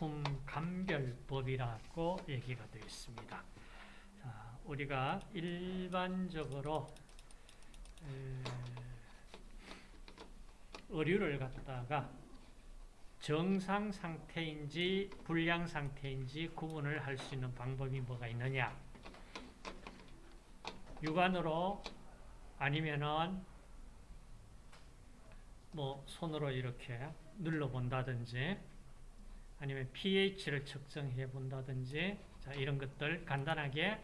품 감별법이라고 얘기가 되어 있습니다. 자, 우리가 일반적으로 의류를 갖다가 정상 상태인지 불량 상태인지 구분을 할 수 있는 방법이 뭐가 있느냐 육안으로 아니면은 뭐 손으로 이렇게 눌러 본다든지 아니면 pH를 측정해 본다든지 자, 이런 것들 간단하게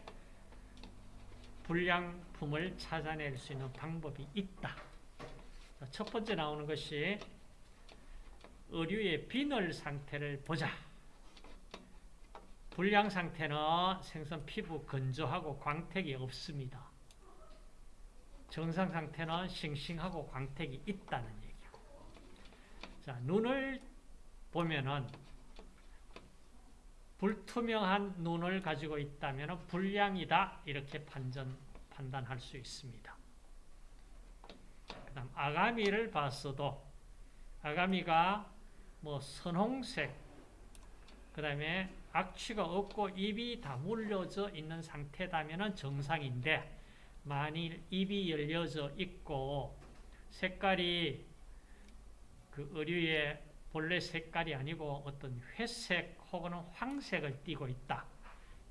불량품을 찾아낼 수 있는 방법이 있다. 자, 첫 번째 나오는 것이 의류의 비늘 상태를 보자. 불량 상태는 생선 피부 건조하고 광택이 없습니다. 정상 상태는 싱싱하고 광택이 있다는 얘기야. 자, 눈을 보면은 불투명한 눈을 가지고 있다면 불량이다 이렇게 판전, 판단할 수 있습니다. 그 다음 아가미를 봤어도 아가미가 뭐 선홍색 그 다음에 악취가 없고 입이 다 물려져 있는 상태다면 정상인데 만일 입이 열려져 있고 색깔이 그 의류의 본래 색깔이 아니고 어떤 회색 혹은 황색을 띠고 있다.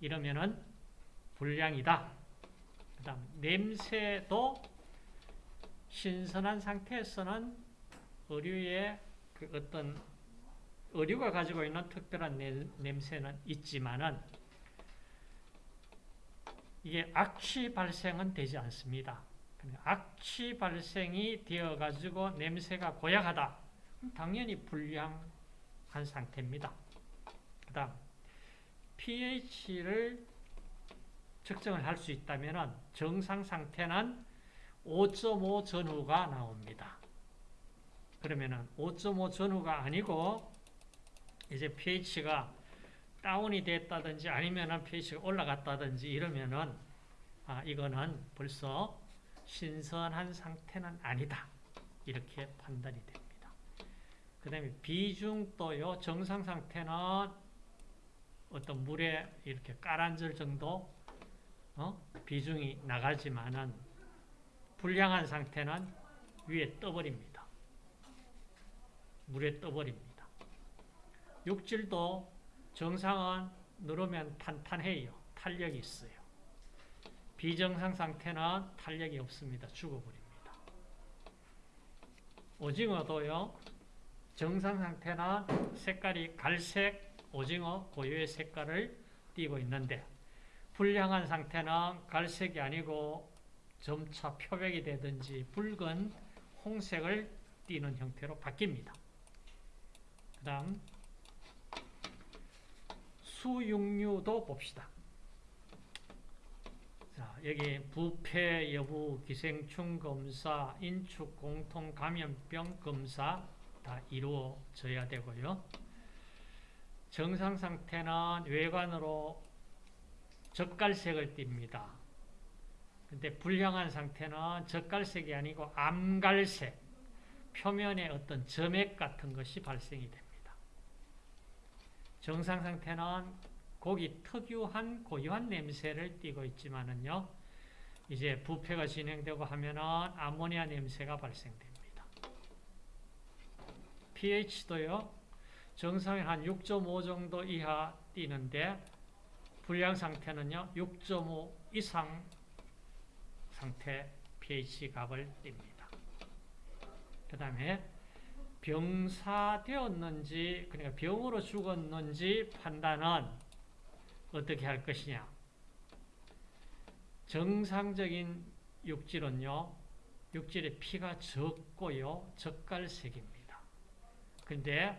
이러면은 불량이다. 그 다음 냄새도 신선한 상태에서는 의류의 그 어떤 의류가 가지고 있는 특별한 냄새는 있지만은 이게 악취 발생은 되지 않습니다. 악취 발생이 되어 가지고 냄새가 고약하다. 당연히 불량한 상태입니다. 그 다음 pH를 측정을 할 수 있다면 정상 상태는 5.5 전후가 나옵니다. 그러면 5.5 전후가 아니고 이제 pH가 다운이 됐다든지 아니면 pH가 올라갔다든지 이러면은 아, 이거는 벌써 신선한 상태는 아니다. 이렇게 판단이 됩니다. 그 다음에 비중도요, 정상 상태는 어떤 물에 이렇게 까란절 정도 어? 비중이 나가지만은 불량한 상태는 위에 떠버립니다. 물에 떠버립니다. 육질도 정상은 누르면 탄탄해요. 탄력이 있어요. 비정상 상태는 탄력이 없습니다. 죽어버립니다. 오징어도요. 정상 상태는 색깔이 갈색 오징어 고유의 색깔을 띠고 있는데 불량한 상태는 갈색이 아니고 점차 표백이 되든지 붉은 홍색을 띠는 형태로 바뀝니다. 그 다음 수육류도 봅시다. 자, 여기 부패 여부 기생충 검사, 인축 공통 감염병 검사 다 이루어져야 되고요. 정상 상태는 외관으로 젓갈색을 띱니다. 근데 불량한 상태는 젓갈색이 아니고 암갈색, 표면에 어떤 점액 같은 것이 발생이 됩니다. 정상 상태는 고기 특유한 고유한 냄새를 띠고 있지만은요, 이제 부패가 진행되고 하면은 아모니아 냄새가 발생됩니다. pH도요, 정상에 한6.5 정도 이하 띠는데, 불량 상태는요, 6.5 이상 상태 pH 값을 띱니다. 그 다음에 병사되었는지, 그러니까 병으로 죽었는지 판단은 어떻게 할 것이냐. 정상적인 육질은요, 육질의 피가 적고요, 젓갈색입니다. 근데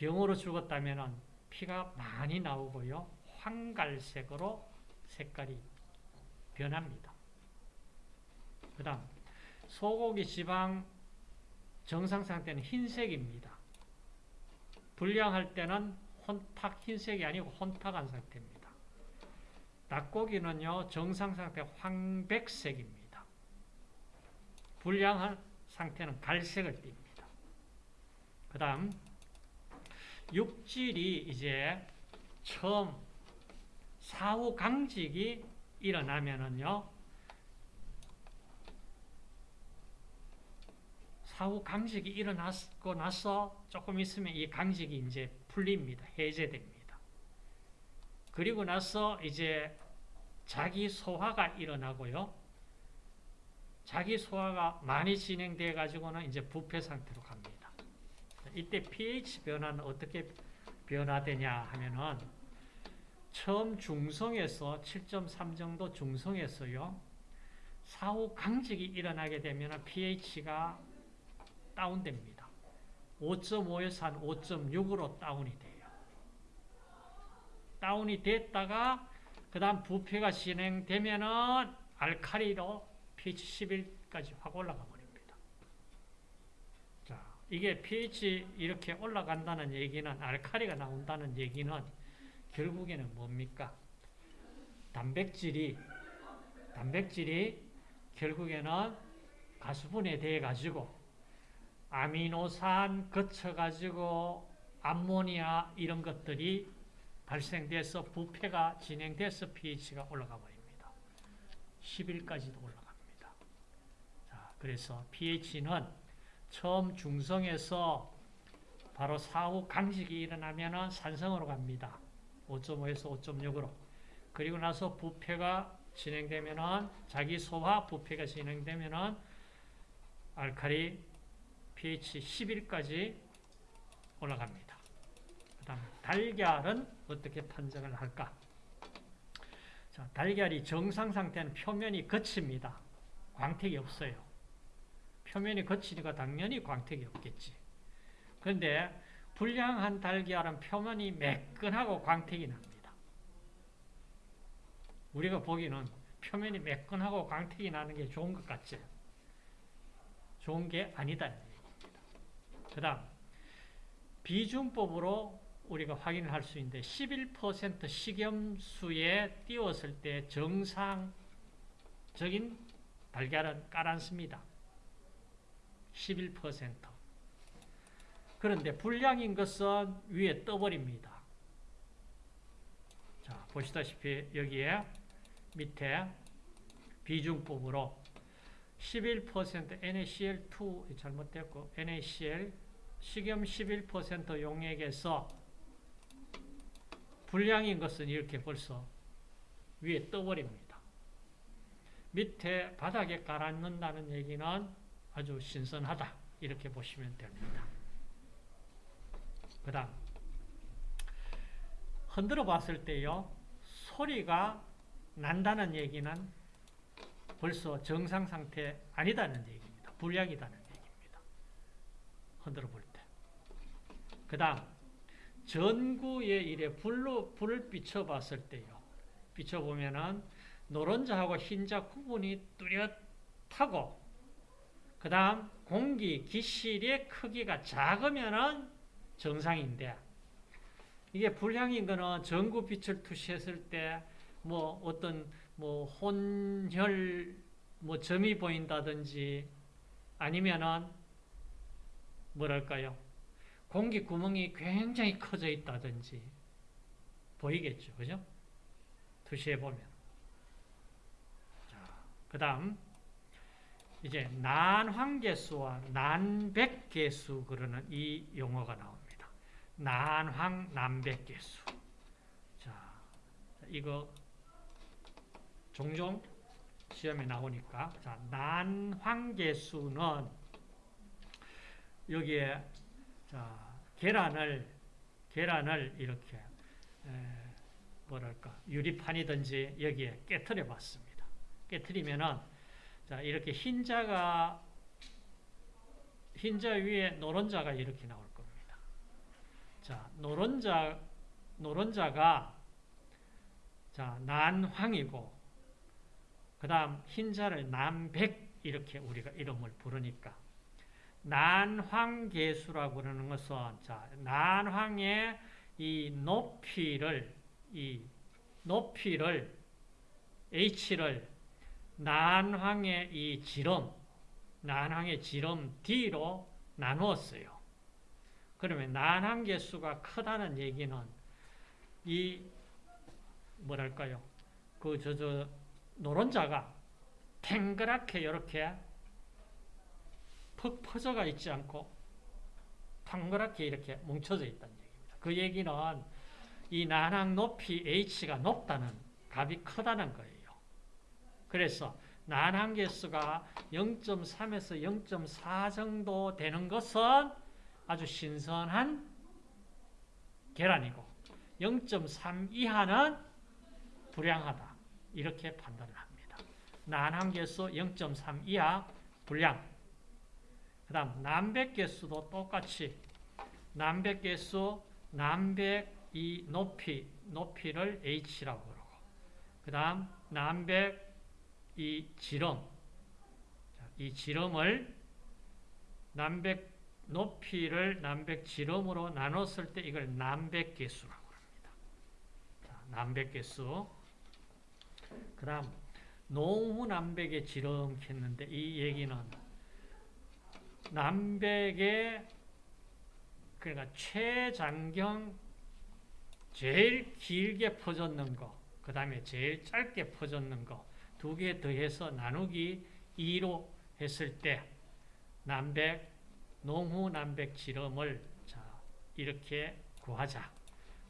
병으로 죽었다면 피가 많이 나오고요, 황갈색으로 색깔이 변합니다. 그 다음, 소고기 지방 정상 상태는 흰색입니다. 불량할 때는 혼탁 흰색이 아니고 혼탁한 상태입니다. 닭고기는요, 정상 상태 황백색입니다. 불량한 상태는 갈색을 띱니다. 그 다음, 육질이 이제 처음 사후 강직이 일어나면은요, 사후 강직이 일어나고 나서 조금 있으면 이 강직이 이제 풀립니다. 해제됩니다. 그리고 나서 이제 자기 소화가 일어나고요. 자기 소화가 많이 진행돼 가지고는 이제 부패 상태로 갑니다. 이때 pH 변화는 어떻게 변화되냐 하면은 처음 중성에서 7.3 정도 중성에서요. 사후 강직이 일어나게 되면 pH가 다운됩니다. 5.5에서 한 5.6으로 다운이 돼요. 다운이 됐다가 그 다음 부패가 진행되면 은 알카리로 pH 11까지 확 올라가 버립니다. 자, 이게 pH 이렇게 올라간다는 얘기는 알카리가 나온다는 얘기는 결국에는 뭡니까? 단백질이 단백질이 결국에는 가수분해 돼 가지고 아미노산 거쳐 가지고 암모니아 이런 것들이 발생돼서 부패가 진행돼서 pH가 올라가 버립니다. 10일까지도 올라갑니다. 자, 그래서 pH는 처음 중성에서 바로 사후 강직이 일어나면 산성으로 갑니다. 5.5에서 5.6으로. 그리고 나서 부패가 진행되면 자기 소화 부패가 진행되면 알칼리 pH 11까지 올라갑니다. 그 다음 달걀은 어떻게 판정을 할까? 자, 달걀이 정상 상태는 표면이 거칩니다. 광택이 없어요. 표면이 거치니까 당연히 광택이 없겠지. 그런데 불량한 달걀은 표면이 매끈하고 광택이 납니다. 우리가 보기는 표면이 매끈하고 광택이 나는 게 좋은 것 같지? 좋은 게 아니다. 그 다음 비중법으로 우리가 확인을 할 수 있는데 11% 식염수에 띄웠을 때 정상적인 달걀은 깔았습니다. 11% 그런데 불량인 것은 위에 떠버립니다. 자, 보시다시피 여기에 밑에 비중법으로 11% NaCl2 잘못됐고 NaCl 식염 11% 용액에서 불량인 것은 이렇게 벌써 위에 떠버립니다. 밑에 바닥에 깔아놓는다는 얘기는 아주 신선하다 이렇게 보시면 됩니다. 그 다음 흔들어 봤을 때요 소리가 난다는 얘기는 벌써 정상 상태 아니다는 얘기입니다. 불량이다는 얘기입니다. 흔들어 볼 때. 그 다음 전구에 이래 불로 불을 비춰 봤을 때요. 비춰 보면은 노른자하고 흰자 구분이 뚜렷하고 그 다음 공기 기실의 크기가 작으면은 정상인데 이게 불량인 거는 전구 빛을 투시했을 때 뭐 어떤 뭐 혼혈 뭐 점이 보인다든지 아니면은 뭐랄까요? 공기 구멍이 굉장히 커져 있다든지 보이겠죠? 그죠? 투시해 보면. 그 다음 이제 난황계수와 난백계수 그러는 이 용어가 나옵니다 난황 난백계수 자 이거 종종 시험에 나오니까 자, 난황계수는 여기에 자, 계란을 계란을 이렇게 에, 뭐랄까 유리판이든지 여기에 깨뜨려 봤습니다. 깨뜨리면은 자, 이렇게 흰자가 흰자 위에 노른자가 이렇게 나올 겁니다. 자, 노른자 노른자가 자, 난황이고 그 다음 흰자를 난백 이렇게 우리가 이름을 부르니까 난황계수라고 그러는 것은 자 난황의 이 높이를 이 높이를 h를 난황의 이 지름 난황의 지름 d로 나누었어요. 그러면 난항 개수가 크다는 얘기는 이 뭐랄까요? 그 저 저 노른자가 탱그랗게 이렇게 퍽 퍼져가 있지 않고 탕그랗게 이렇게 뭉쳐져 있다는 얘기입니다. 그 얘기는 이 난항 높이 h가 높다는 값이 크다는 거예요. 그래서 난항 개수가 0.3에서 0.4 정도 되는 것은 아주 신선한 계란이고 0.3 이하는 불량하다. 이렇게 판단을 합니다. 난항 개수 0.3 이하 불량. 그 다음 남백 개수도 똑같이 남백 개수 남백 이 높이 높이를 h라고 그러고 그 다음 남백 이 지름 이 지름을 남백 높이를 남백 지름으로 나눴을 때 이걸 남백 개수라고 합니다. 남백 개수 그 다음 농후 남백의 지름 했는데 이 얘기는 남백의 그러니까 최장경 제일 길게 퍼졌는 거, 그 다음에 제일 짧게 퍼졌는 거, 두 개 더해서 나누기 2로 했을 때, 남백, 농후 남백 지름을 자, 이렇게 구하자.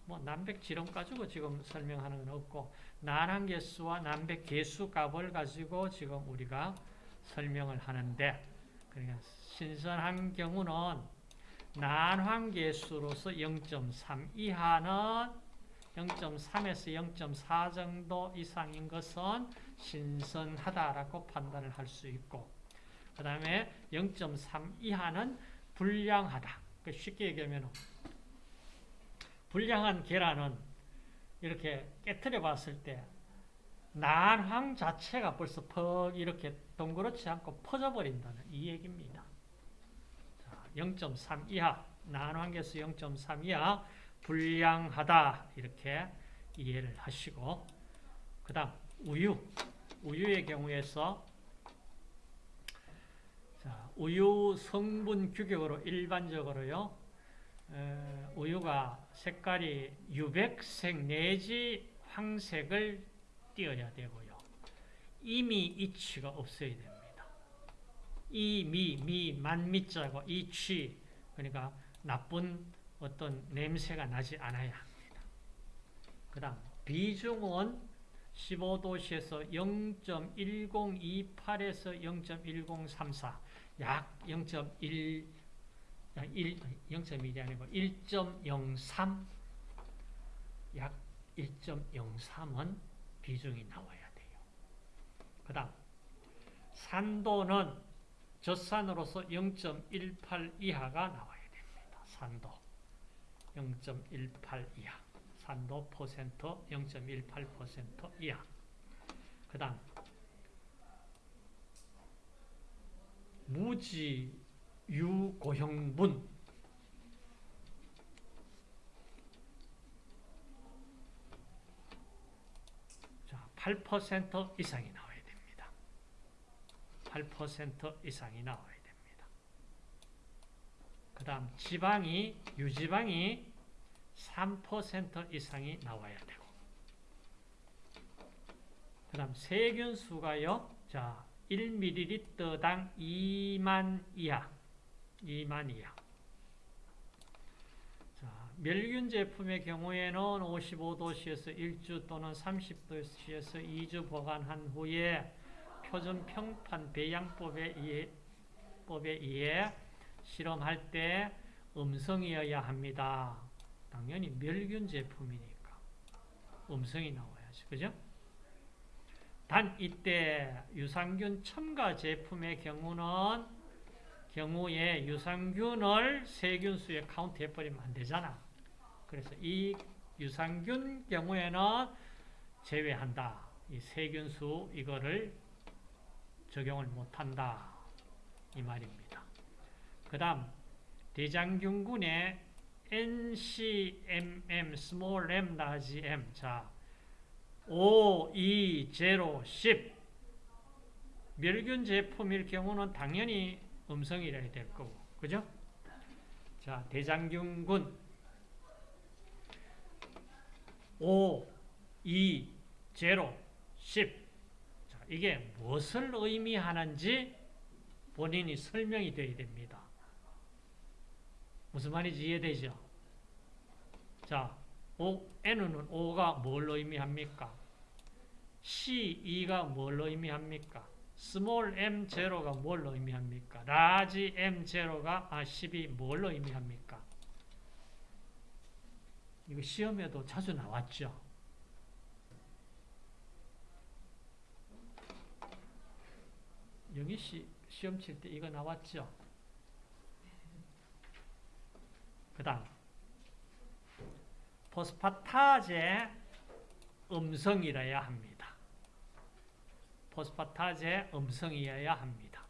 뭐, 남백 지름 가지고 지금 설명하는 건 없고, 난항 개수와 남백 개수 값을 가지고 지금 우리가 설명을 하는데, 그러니까 신선한 경우는 난황계수로서 0.3 이하는 0.3에서 0.4 정도 이상인 것은 신선하다라고 판단을 할 수 있고 그 다음에 0.3 이하는 불량하다. 그 쉽게 얘기하면 불량한 계란은 이렇게 깨뜨려 봤을 때 난황 자체가 벌써 퍽 이렇게 동그랗지 않고 퍼져버린다는 이 얘기입니다. 0.3 이하, 난환계수 0.3 이하 불량하다 이렇게 이해를 하시고 그 다음 우유, 우유의 경우에서 자, 우유 성분 규격으로 일반적으로요 에, 우유가 색깔이 유백색 내지 황색을 띄어야 되고요 이미 이치가 없어야 됩니다. 이, 미, 미, 만미자고 이, 취 그러니까 나쁜 어떤 냄새가 나지 않아야 합니다. 그 다음 비중은 15도시에서 0.1028에서 0.1034, 약 0.1, 0.1이 아니고 1.03, 약 1.03은 비중이 나와야 돼요. 그 다음 산도는 젖산으로서 0.18 이하가 나와야 됩니다. 산도 0.18 이하 산도 퍼센트 0.18% 이하 그 다음 무지 유고형분 자, 8% 이상이 나와요. 8% 이상이 나와야 됩니다. 그 다음 지방이 유지방이 3% 이상이 나와야 되고 그 다음 세균수가요. 자 1ml당 2만 이하 2만 이하 자, 멸균 제품의 경우에는 55도씨에서 1주 또는 30도씨에서 2주 보관한 후에 표준 평판 배양법에 의해, 법에 의해 실험할 때 음성이어야 합니다. 당연히 멸균 제품이니까 음성이 나와야지. 그죠? 단 이때 유산균 첨가 제품의 경우는 경우에 유산균을 세균수에 카운트해 버리면 안 되잖아. 그래서 이 유산균 경우에는 제외한다. 이 세균수 이거를 적용을 못한다. 이 말입니다. 그 다음 대장균군의 NCMM, small m, large m 자 5, 2, 0, 10 멸균 제품일 경우는 당연히 음성이라야 될 거고 그죠? 자 자, 대장균군 5, 2, 0, 10. 자, 이게 무엇을 의미하는지 본인이 설명이 되어야 됩니다. 무슨 말인지 이해되죠? 자, O, N은 5가 뭘 의미합니까? c, 2가 뭘 의미합니까? 스몰 m 제로가 뭘 의미합니까? large M 제로가 아 10이 뭘 의미합니까? 이거 시험에도 자주 나왔죠. 영희 씨 시험 칠 때 이거 나왔죠. 그 다음 포스파타제 음성이라야 합니다. 포스파타제 음성이어야 합니다.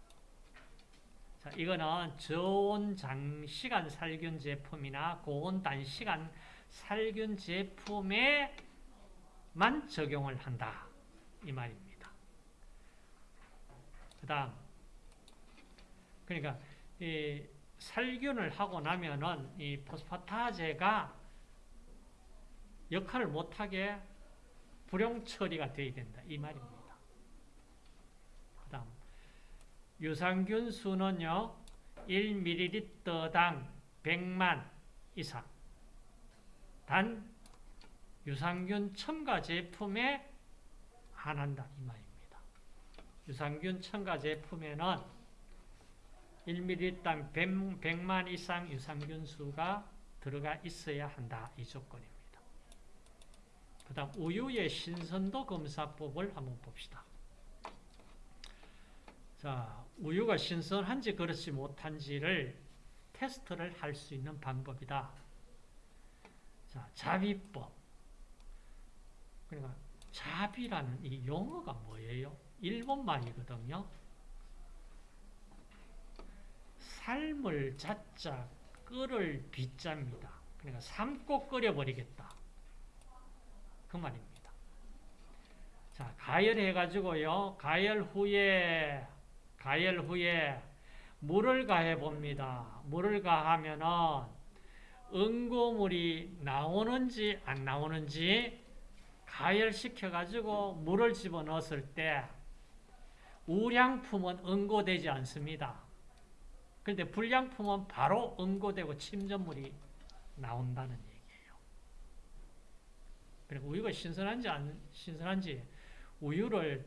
자, 이거는 저온 장시간 살균 제품이나 고온 단시간 살균 제품에만 적용을 한다. 이 말입니다. 그 다음, 그러니까, 이 살균을 하고 나면은 이 포스파타제가 역할을 못하게 불용 처리가 되어야 된다. 이 말입니다. 그 다음, 유산균 수는요, 1ml당 100만 이상. 단, 유산균 첨가 제품에 한한다. 이 말입니다. 유산균 첨가 제품에는 1ml당 100, 만 이상 유산균 수가 들어가 있어야 한다. 이 조건입니다. 그 다음 우유의 신선도 검사법을 한번 봅시다. 자, 우유가 신선한지 그렇지 못한지를 테스트를 할 수 있는 방법이다. 자, 자비법. 그러니까 자비라는 이 용어가 뭐예요? 일본 말이거든요. 삶을 자자 끓을 비자입니다. 그러니까 삶고 끓여버리겠다. 그 말입니다. 자, 가열해가지고요. 가열 후에, 가열 후에 물을 가해 봅니다. 물을 가하면은 응고물이 나오는지 안 나오는지 가열시켜가지고 물을 집어넣었을 때 우량품은 응고되지 않습니다. 그런데 불량품은 바로 응고되고 침전물이 나온다는 얘기예요. 그리고 우유가 신선한지 안 신선한지 우유를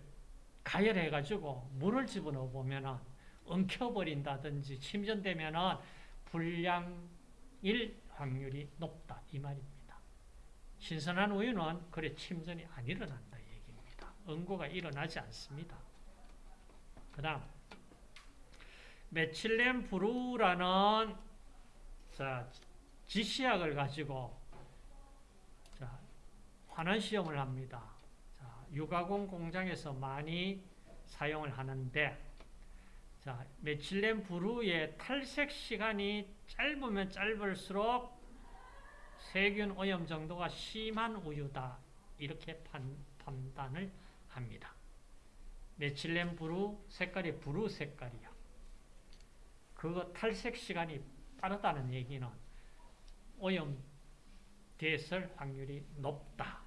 가열해가지고 물을 집어넣어 보면은 엉켜버린다든지 침전되면은 불량일 확률이 높다 이 말입니다. 신선한 우유는 그래 침전이 안 일어난다 얘기입니다. 응고가 일어나지 않습니다. 그 다음 메칠렌 브루라는 자, 지시약을 가지고 자, 환원 시험을 합니다. 자, 유가공 공장에서 많이 사용을 하는데 자, 메칠렌 브루의 탈색 시간이 짧으면 짧을수록 세균 오염 정도가 심한 우유다. 이렇게 판, 판단을 합니다. 메칠렌 브루 색깔이 브루 색깔이야. 그거 탈색 시간이 빠르다는 얘기는 오염됐을 확률이 높다.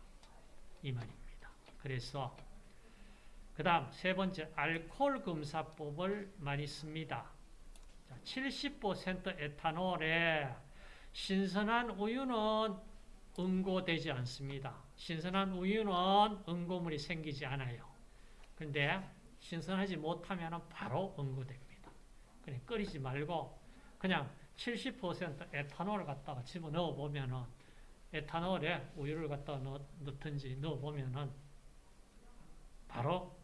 이 말입니다. 그래서 그 다음 세 번째 알코올 검사법을 많이 씁니다. 70% 에탄올에 신선한 우유는 응고되지 않습니다. 신선한 우유는 응고물이 생기지 않아요. 그런데 신선하지 못하면 바로 응고됩니다. 그냥 끓이지 말고 그냥 70% 에탄올을 갖다가 집어넣어 보면은 에탄올에 우유를 갖다가 넣, 넣든지 넣어 보면은 바로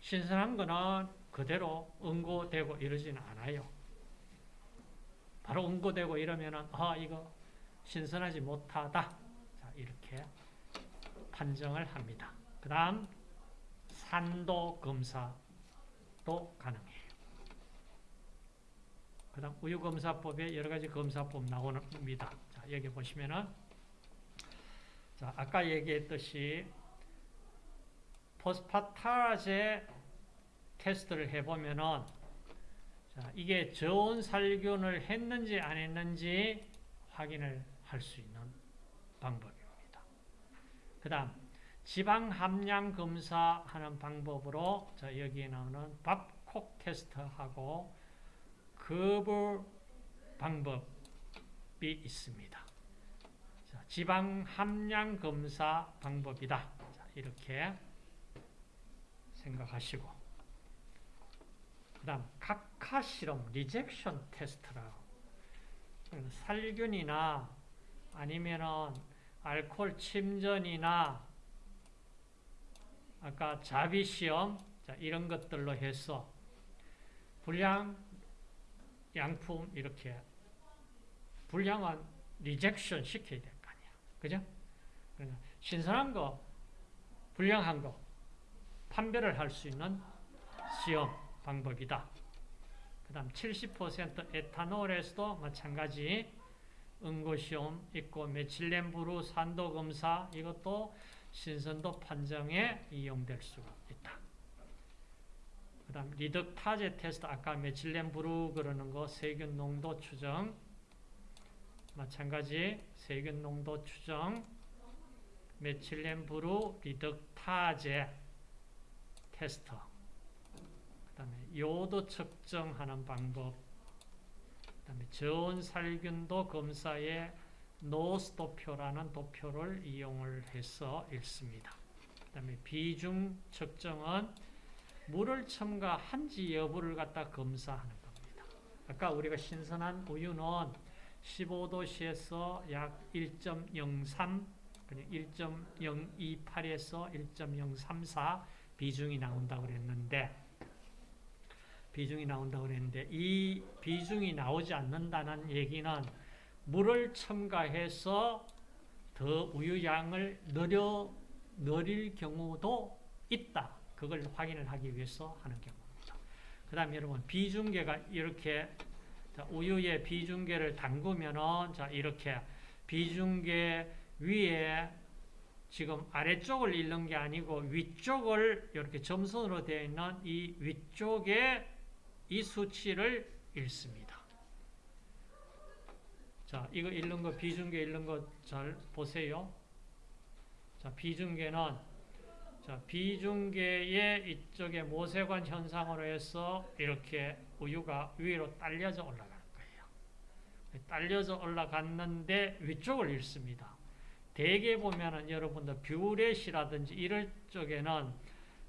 신선한 거는 그대로 응고되고 이러지는 않아요. 바로 응고되고 이러면은 아 이거 신선하지 못하다. 자 이렇게 판정을 합니다. 그 다음 산도 검사도 가능해요. 그 다음 우유검사법에 여러 가지 검사법 나옵니다. 자, 여기 보시면은, 자, 아까 얘기했듯이, 포스파타제 테스트를 해보면은, 자, 이게 저온 살균을 했는지 안 했는지 확인을 할 수 있는 방법입니다. 그 다음 지방 함량 검사하는 방법으로 자, 여기에 나오는 Babcock 테스트하고 Gerber 방법이 있습니다. 자, 지방 함량 검사 방법이다. 자, 이렇게 생각하시고 그 다음 각하 시험 rejection 테스트라고 살균이나 아니면은 알코올 침전이나 아까 자비 시험 자, 이런 것들로 해서 불량 양품 이렇게 불량한 리젝션 시켜야 될 거 아니야. 그죠? 신선한 거, 불량한 거 판별을 할 수 있는 시험 방법이다. 그 다음 70% 에탄올에서도 마찬가지 응고시험 있고 methylene blue 산도 검사 이것도 신선도 판정에 이용될 수가. 그 다음 reductase 테스트 아까 methylene blue 그러는 거 세균 농도 추정. 마찬가지 세균 농도 추정. methylene blue reductase 테스트. 그 다음에 요도 측정하는 방법. 그 다음에 저온 살균도 검사에 노스 도표라는 도표를 이용을 해서 읽습니다. 그 다음에 비중 측정은 물을 첨가한지 여부를 갖다 검사하는 겁니다. 아까 우리가 신선한 우유는 15도씨에서 약 1.03, 1.028에서 1.034 비중이 나온다고 그랬는데 비중이 나온다고 그랬는데 이 비중이 나오지 않는다는 얘기는 물을 첨가해서 더 우유 양을 늘려 늘릴 경우도 있다. 그걸 확인을 하기 위해서 하는 경우입니다. 그 다음 여러분 비중계가 이렇게 우유에 비중계를 담그면은 자 이렇게 비중계 위에 지금 아래쪽을 읽는 게 아니고 위쪽을 이렇게 점선으로 되어 있는 이 위쪽에 이 수치를 읽습니다. 자, 이거 읽는 거, 비중계 읽는 거 잘 보세요. 자, 비중계는, 자, 비중계의 이쪽에 모세관 현상으로 해서 이렇게 우유가 위로 딸려져 올라가는 거예요. 딸려져 올라갔는데 위쪽을 읽습니다. 대개 보면은 여러분들 뷰렛이라든지 이럴 쪽에는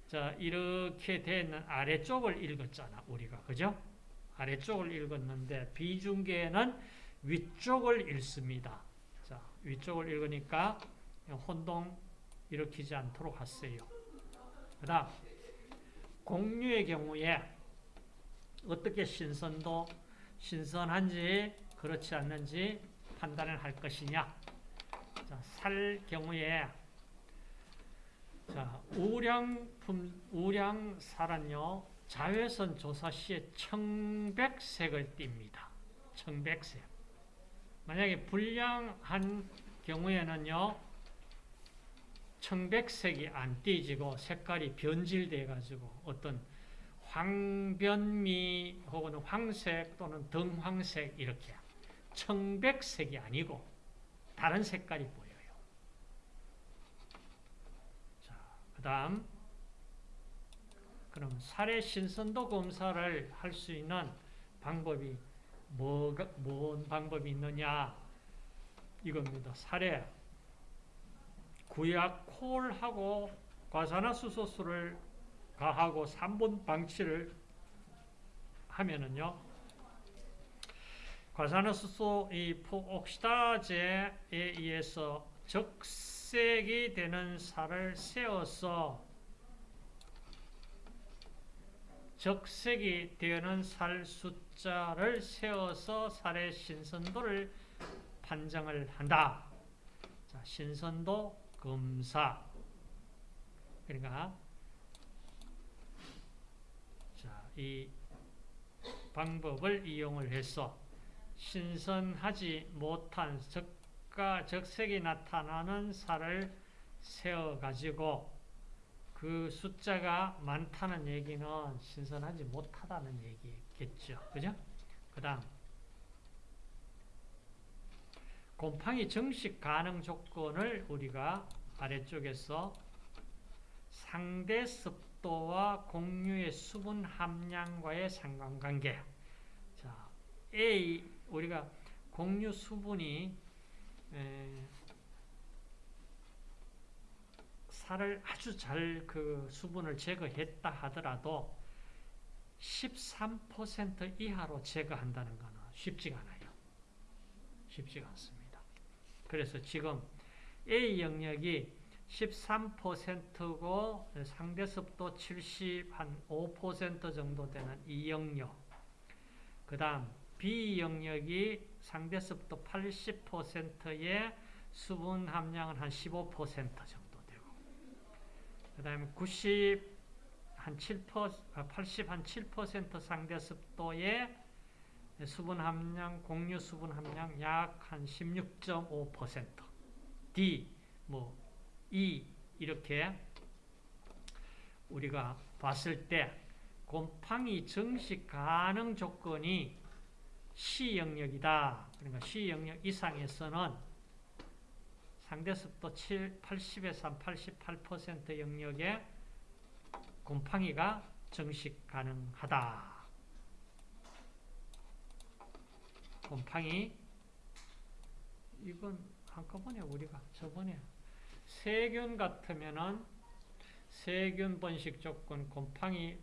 자, 이렇게 되는 아래쪽을 읽었잖아, 우리가. 그죠? 아래쪽을 읽었는데 비중계는 위쪽을 읽습니다. 자, 위쪽을 읽으니까 혼동 일으키지 않도록 하세요. 그 다음, 공유의 경우에 어떻게 신선도, 신선한지 그렇지 않는지 판단을 할 것이냐. 자, 살 경우에 자, 우량품, 우량살은요, 자외선 조사 시에 청백색을 띱니다. 청백색. 만약에 불량한 경우에는요, 청백색이 안 띄지고 색깔이 변질돼 가지고 어떤 황변미 혹은 황색 또는 등황색 이렇게 청백색이 아니고 다른 색깔이 보여요. 자, 그 다음 그럼 살해 신선도 검사를 할 수 있는 방법이 뭐가, 뭔 방법이 있느냐? 이겁니다. 살에 구약 콜하고 과산화수소수를 가하고 3분 방치를 하면은요. 과산화수소 이 포옥시다제에 의해서 적색이 되는 살을 세어서 적색이 되는 살 숫자를 세워서 살의 신선도를 판정을 한다. 자, 신선도 검사. 그러니까 자, 이 방법을 이용을 해서 신선하지 못한 적가 적색이 나타나는 살을 세어 가지고 그 숫자가 많다는 얘기는 신선하지 못하다는 얘기겠죠. 그죠? 그 다음, 곰팡이 정식 가능 조건을 우리가 아래쪽에서 상대 습도와 공유의 수분 함량과의 상관관계. 자, A, 우리가 공유 수분이 에, 살을 아주 잘 그 수분을 제거했다 하더라도 13% 이하로 제거한다는 것은 쉽지가 않아요. 쉽지가 않습니다. 그래서 지금 A 영역이 13%고 상대 습도 75% 정도 되는 이 영역. 그 다음 B 영역이 상대 습도 80%의 수분 함량은 한 15% 정도 되고 그 다음에 90, 한 7%, 80, 한 7% 상대 습도의 수분 함량, 공유 수분 함량 약 한 16.5% D, 뭐 E 이렇게 우리가 봤을 때 곰팡이 정식 가능 조건이 C 영역이다. 그러니까 C 영역 이상에서는 상대 습도 7, 80에서 88% 영역에 곰팡이가 정식 가능하다. 곰팡이 이건 한꺼번에 우리가 저번에 세균 같으면은 세균 번식 조건, 곰팡이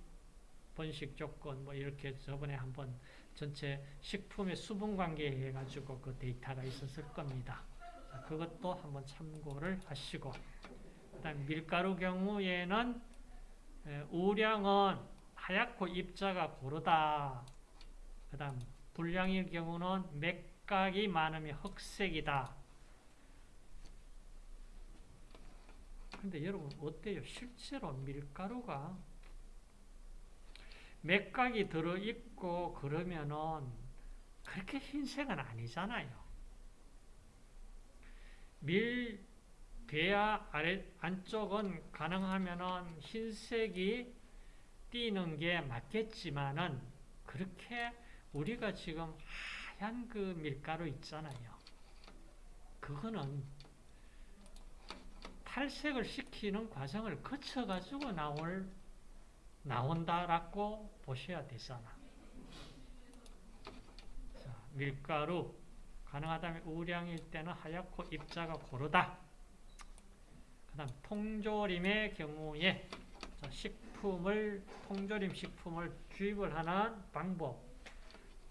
번식 조건 뭐 이렇게 저번에 한번 전체 식품의 수분 관계 해가지고 그 데이터가 있었을 겁니다. 자, 그것도 한번 참고를 하시고 그다음 밀가루 경우에는 우량은 하얗고 입자가 고르다. 그다음 불량일 경우는 맥각이 많으면 흑색이다. 근데 여러분 어때요? 실제로 밀가루가 맥각이 들어있고 그러면은 그렇게 흰색은 아니잖아요. 밀 배아 아래 안쪽은 가능하면은 흰색이 띄는 게 맞겠지만은 그렇게 우리가 지금 하얀 그 밀가루 있잖아요. 그거는 탈색을 시키는 과정을 거쳐가지고 나올 나온다라고 보셔야 되잖아. 자, 밀가루 가능하다면 우량일 때는 하얗고 입자가 고르다. 그 다음 통조림의 경우에 자, 식품을 통조림 식품을 주입을 하는 방법.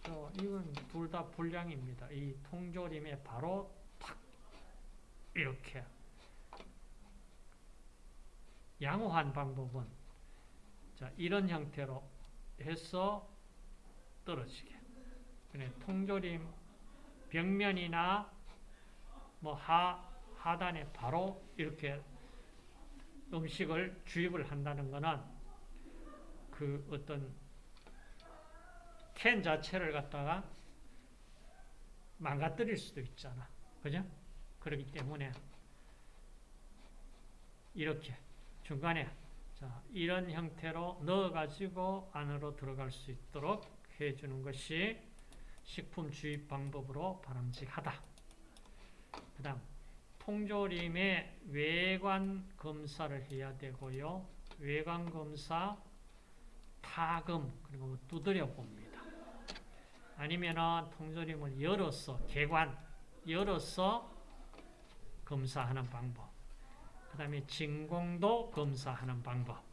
어, 이건 둘 다 불량입니다. 이 통조림에 바로 탁 이렇게 양호한 방법은 자, 이런 형태로 해서 떨어지게. 그래, 통조림 벽면이나 뭐 하, 하단에 바로 이렇게 음식을 주입을 한다는 것은 그 어떤 캔 자체를 갖다가 망가뜨릴 수도 있잖아. 그죠? 그렇기 때문에 이렇게 중간에 자, 이런 형태로 넣어가지고 안으로 들어갈 수 있도록 해주는 것이 식품 주입 방법으로 바람직하다. 그 다음, 통조림의 외관 검사를 해야 되고요. 외관 검사, 타금, 그리고 뭐 두드려 봅니다. 아니면은 통조림을 열어서, 개관, 열어서 검사하는 방법. 그 다음에 진공도 검사하는 방법.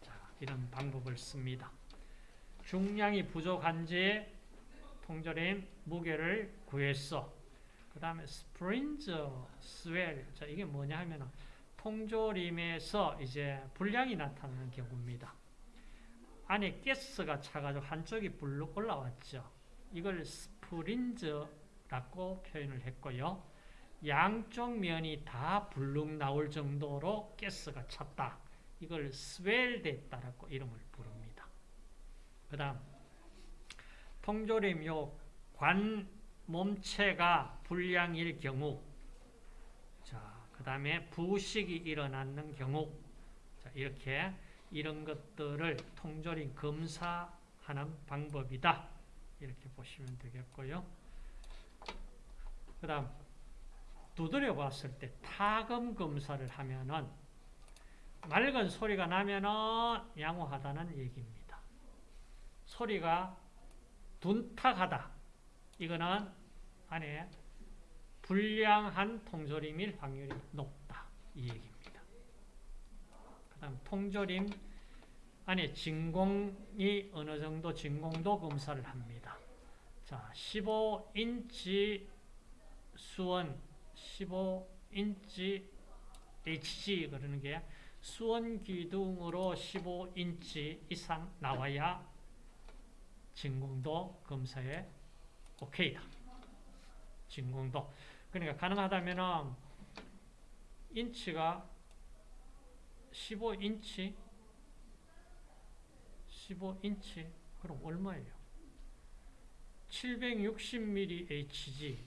자, 이런 방법을 씁니다. 중량이 부족한지 통조림 무게를 구했어. 그 다음에 스프린즈 스웰. 자, 이게 뭐냐 하면 통조림에서 이제 불량이 나타나는 경우입니다. 안에 가스가 차가지고 한쪽이 불룩 올라왔죠. 이걸 스프린즈라고 표현을 했고요. 양쪽 면이 다 불룩 나올 정도로 가스가 찼다. 이걸 스웰됐다라고 이름을 부릅니다. 그 다음 통조림 요 관 몸체가 불량일 경우 자, 그 다음에 부식이 일어나는 경우 자, 이렇게 이런 것들을 통조림 검사 하는 방법이다. 이렇게 보시면 되겠고요. 그 다음 두드려 봤을 때 타금 검사를 하면은 맑은 소리가 나면은 양호하다는 얘기입니다. 소리가 둔탁하다. 이거는 안에 불량한 통조림일 확률이 높다. 이 얘기입니다. 그 다음 통조림 안에 진공이 어느 정도 진공도 검사를 합니다. 자, 15인치 수원, 15인치 HG 그러는 게 수원 기둥으로 15인치 이상 나와야 진공도 검사에 오케이다. 진공도. 그러니까 가능하다면 인치가 15인치 15인치 그럼 얼마예요? 760mm HG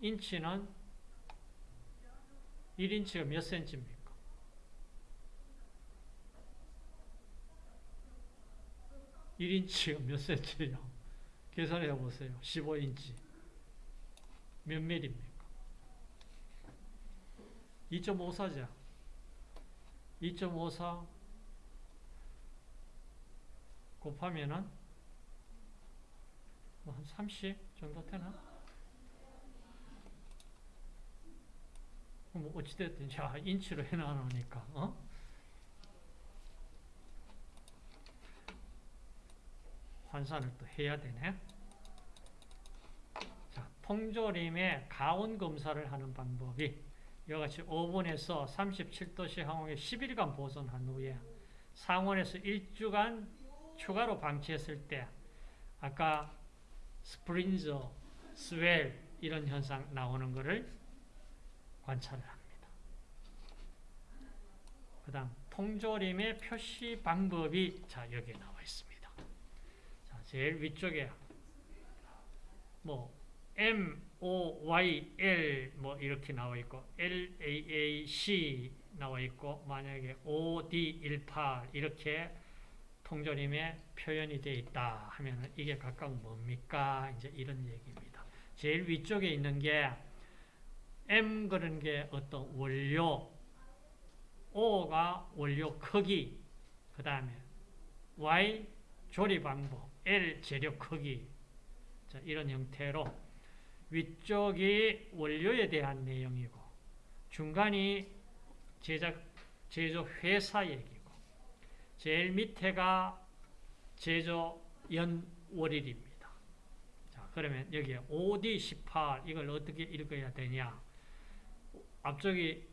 인치는 1인치가 몇 센치입니까? (1인치가) 몇 센치예요? 계산해 보세요. 15인치. 몇 밀입니까? 2.54죠. 2.54 곱하면은 뭐 한 30 정도 되나? 뭐 어찌됐든 자 인치로 해놔놓으니까 어? 환산을 또 해야 되네. 자, 통조림의 가온 검사를 하는 방법이 이같이 오븐에서 37도씨 항공에 10일간 보존한 후에 상온에서 1주간 추가로 방치했을 때 아까 스프린저, 스웰 이런 현상 나오는 것을 관찰을 합니다. 그 다음 통조림의 표시 방법이 자 여기에 나와 있습니다. 자 제일 위쪽에 뭐 M, O, Y, L 뭐 이렇게 나와 있고 L, A, A, C 나와 있고 만약에 O, D, 18 이렇게 통조림에 표현이 되어 있다 하면 이게 각각 뭡니까? 이제 이런 얘기입니다. 제일 위쪽에 있는 게 M 그런 게 어떤 원료, O가 원료 크기, 그 다음에 Y 조리 방법, L 재료 크기 자, 이런 형태로 위쪽이 원료에 대한 내용이고 중간이 제작, 제조 회사 얘기고 제일 밑에가 제조 연월일입니다. 자, 그러면 여기에 OD18 이걸 어떻게 읽어야 되냐? 앞쪽이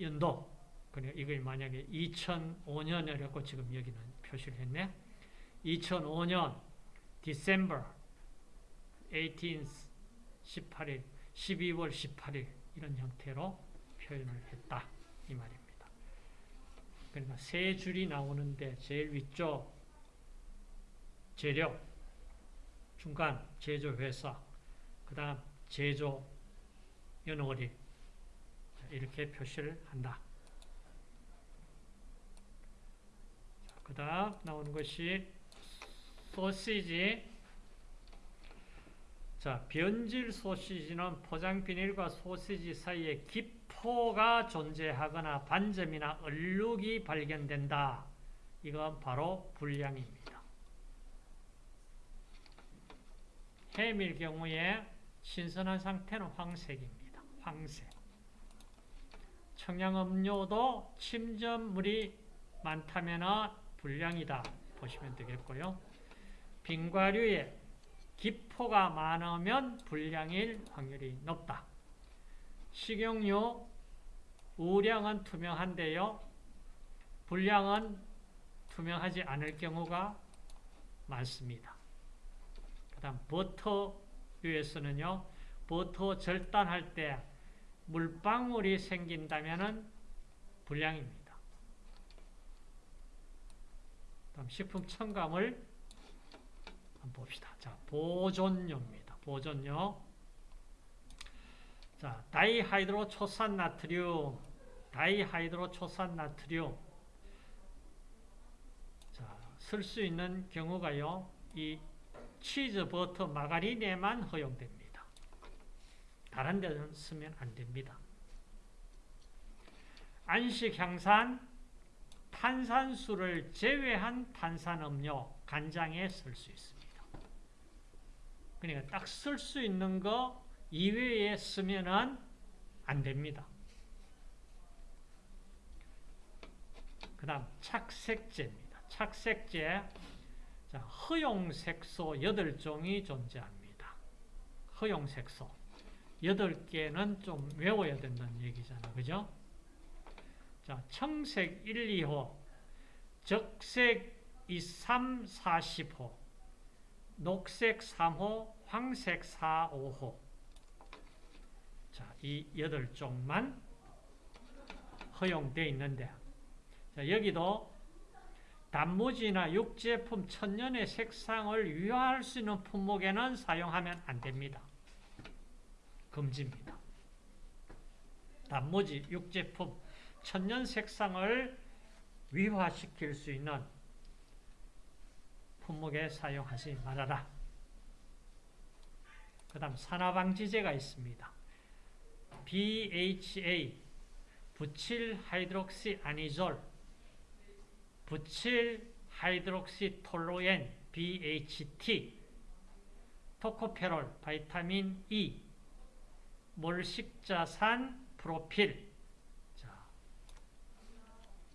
연도 그러니까 이걸 만약에 2005년이라고 지금 여기는 표시를 했네. 2005년 December 18th 18일 12월 18일 이런 형태로 표현을 했다 이 말입니다. 그러니까 세 줄이 나오는데 제일 위쪽 재료, 중간 제조회사, 그 다음 제조 연월일 이렇게 표시를 한다. 그 다음 나오는 것이 소시지 자, 변질 소시지는 포장 비닐과 소시지 사이에 기 포가 존재하거나 반점이나 얼룩이 발견된다. 이건 바로 불량입니다. 햄일 경우에 신선한 상태는 황색입니다. 황색. 청량음료도 침전물이 많다면 불량이다 보시면 되겠고요. 빙과류에 기포가 많으면 불량일 확률이 높다. 식용유, 우량은 투명한데요. 불량은 투명하지 않을 경우가 많습니다. 그 다음 버터류에서는요. 버터 절단할 때 물방울이 생긴다면 불량입니다. 다음 식품 첨가물 한번 봅시다. 자, 보존료입니다. 보존료. 자, 다이하이드로 초산 나트륨. 다이하이드로 초산 나트륨. 자, 쓸 수 있는 경우가요. 이 치즈, 버터, 마가린에만 허용됩니다. 다른 데는 쓰면 안 됩니다. 안식 향산, 탄산수를 제외한 탄산음료, 간장에 쓸 수 있습니다. 그러니까 딱 쓸 수 있는 거 이외에 쓰면은 안 됩니다. 그 다음 착색제입니다. 착색제 자, 허용색소 8종이 존재합니다. 허용색소 8개는 좀 외워야 된다는 얘기잖아. 그죠? 자, 청색 1, 2호, 적색 2, 3, 40호, 녹색 3호, 황색 4, 5호. 자, 이 8종만 허용되어 있는데, 자, 여기도 단무지나 육제품 천년의 색상을 유효할 수 있는 품목에는 사용하면 안 됩니다. 금지입니다. 단무지, 육제품, 천년 색상을 위화시킬 수 있는 품목에 사용하지 말아라. 그 다음 산화방지제가 있습니다. BHA, butyl hydroxy anisole, butyl hydroxy toluene, BHT, 토코페롤, vitamin E, 몰식자산, 프로필,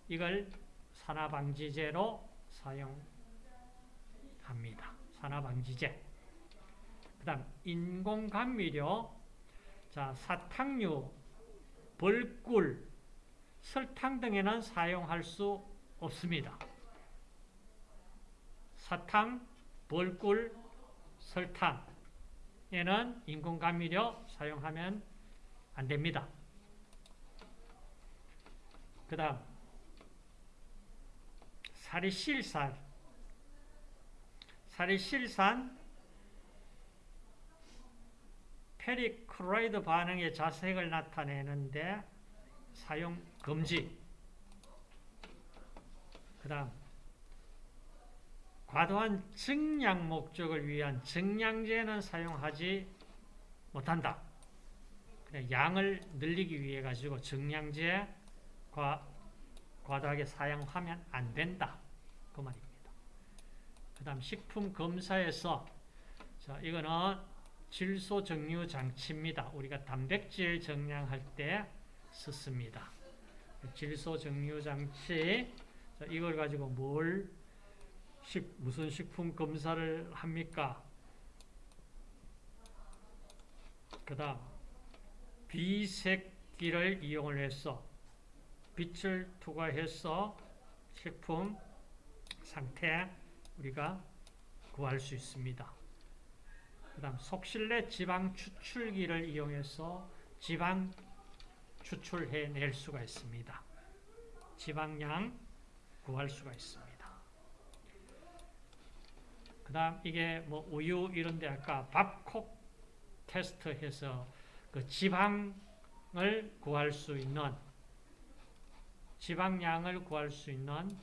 이걸 산화방지제로 사용합니다. 산화방지제. 그 다음, 인공감미료, 자, 사탕류, 벌꿀, 설탕 등에는 사용할 수 없습니다. 사탕, 벌꿀, 설탕에는 인공감미료 사용하면 안 됩니다. 그 다음, 사리실산 살리실산 ferric chloride 반응의 자색을 나타내는데 사용 금지 그 다음 과도한 증량 목적을 위한 증량제는 사용하지 못한다. 양을 늘리기 위해 가지고 증량제 과 과도하게 사용하면 안 된다. 그 말입니다. 그 다음 식품 검사에서 자 이거는 질소 정류 장치입니다. 우리가 단백질 정량할 때 썼습니다. 질소 정류 장치 자, 이걸 가지고 뭘 식, 무슨 식품 검사를 합니까? 그 다음 비색기를 이용을 해서 빛을 투과해서 식품 상태 우리가 구할 수 있습니다. 그 다음 속실내 지방 추출기를 이용해서 지방 추출해낼 수가 있습니다. 지방량 구할 수가 있습니다. 그 다음 이게 뭐 우유 이런데 아까 밥콕 테스트해서 그 지방을 구할 수 있는 지방량을 구할 수 있는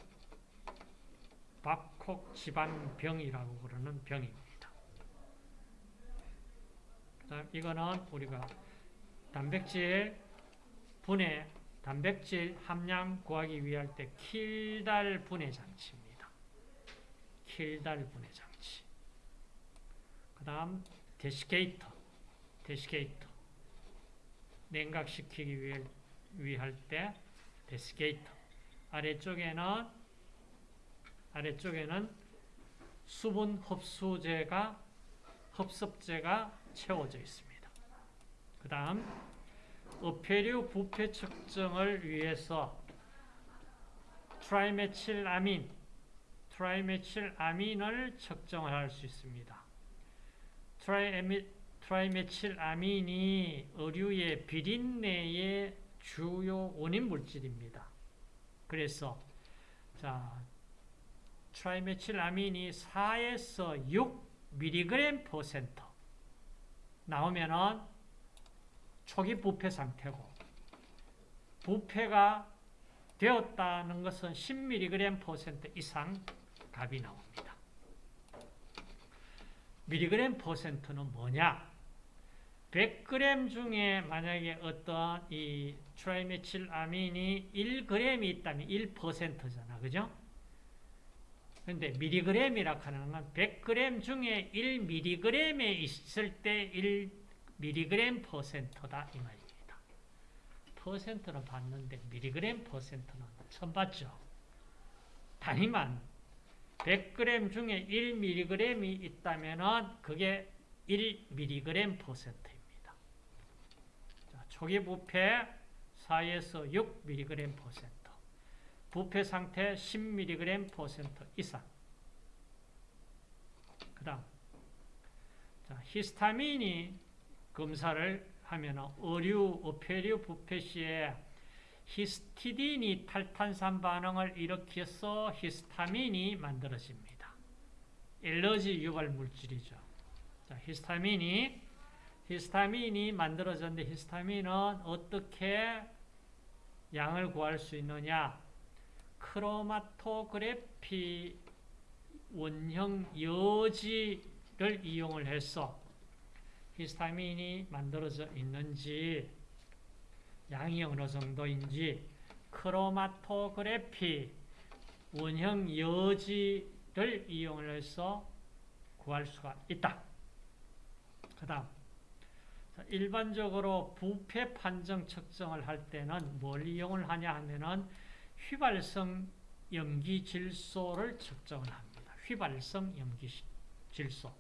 밥콕 지방병이라고 부르는 병입니다. 그다음 이거는 우리가 단백질 분해, 단백질 함량 구하기 위할 때 킬달 분해 장치입니다. 킬달 분해 장치. 그 다음 데시케이터, 데시케이터. 냉각시키기 위해, 위할 때 데시케이터. 아래쪽에는 아래쪽에는 수분 흡수제가 흡습제가 채워져 있습니다. 그 다음 어패류 부패 측정을 위해서 트라이메칠아민 트라이메칠아민을 측정을 할 수 있습니다. 트라이메, 트라이메칠아민이 어류의 비린내의 주요 원인 물질입니다. 그래서 자 트라이메칠아민이 4에서 6mg 퍼센트 나오면은 초기 부패 상태고 부패가 되었다는 것은 10mg 퍼센트 이상 값이 나옵니다. 밀리그램 퍼센트는 뭐냐? 100g 중에 만약에 어떤 이 트라이메칠 아민이 1g이 있다면 1%잖아. 그죠? 근데 밀리그램이라 하는 건 100g 중에 1mg에 있을 때 1mg 퍼센트다 이 말입니다. 퍼센트는 봤는데 미리그램 퍼센트는 처음 봤죠. 단위만 100g 중에 1mg이 있다면 그게 1mg 퍼센트입니다. 자, 초기 부패 4에서 6mg 퍼센트 부패 상태 10mg 퍼센트 이상 그 다음 히스타민이 검사를 하면 의류, 어패류 부패 시에 히스티딘이 탈탄산 반응을 일으켜서 히스타민이 만들어집니다. 엘러지 유발 물질이죠. 자, 히스타민이 히스타민이 만들어졌는데 히스타민은 어떻게 양을 구할 수 있느냐? 크로마토그래피 원형 여지를 이용을 해서 히스타민이 만들어져 있는지 양이 어느 정도인지 크로마토그래피 원형 여지를 이용해서 구할 수가 있다. 그 다음 일반적으로 부패 판정 측정을 할 때는 뭘 이용을 하냐 하면은 휘발성 염기 질소를 측정을 합니다. 휘발성 염기 질소.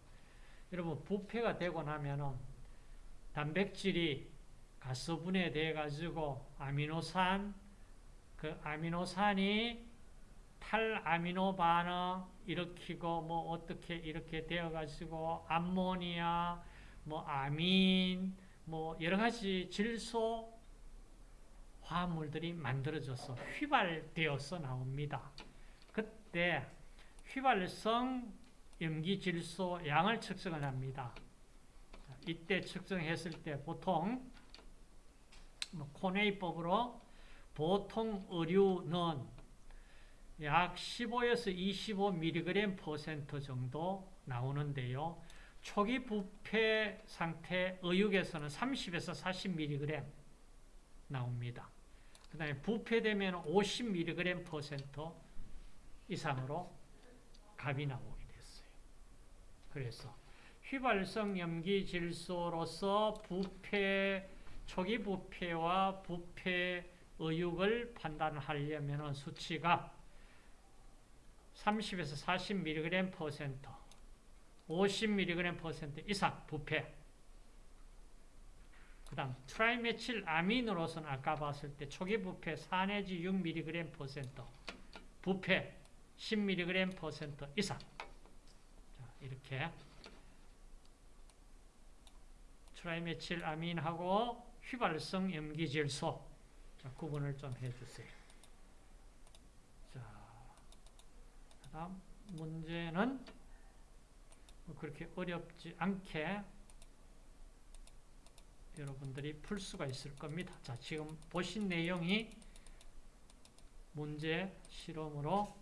여러분 부패가 되고 나면은 단백질이 가스분해 돼 가지고 아미노산 그 아미노산이 탈아미노 반응 일으키고 뭐 어떻게 이렇게 되어 가지고 암모니아 뭐 아민 뭐 여러 가지 질소 화합물들이 만들어져서 휘발되어서 나옵니다. 그때 휘발성 염기 질소 양을 측정을 합니다. 이때 측정했을 때 보통 뭐 코네이법으로 보통 의류는 약 15에서 25mg 퍼센트 정도 나오는데요. 초기 부패 상태 의육에서는 30에서 40mg 나옵니다. 그 다음에 부패되면 50mg 퍼센트 이상으로 값이 나오게 됐어요. 그래서 휘발성 염기 질소로서 부패, 초기 부패와 부패 의육을 판단하려면 수치가 30에서 40mg 퍼센트, 50mg 퍼센트 이상 부패, 그 다음 트라이메칠 아민으로서는 아까 봤을 때 초기 부패 4 내지 6mg 퍼센트 부패 10mg 퍼센트 이상 자, 이렇게 트라이메칠 아민하고 휘발성 염기질소 자, 구분을 좀 해주세요. 자, 그 다음 문제는 뭐 그렇게 어렵지 않게 여러분들이 풀 수가 있을 겁니다. 자, 지금 보신 내용이 문제 실험으로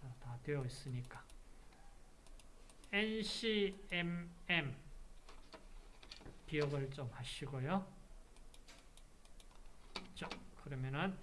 자, 다 되어 있으니까 NCMM 기억을 좀 하시고요. 자, 그러면은